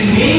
is made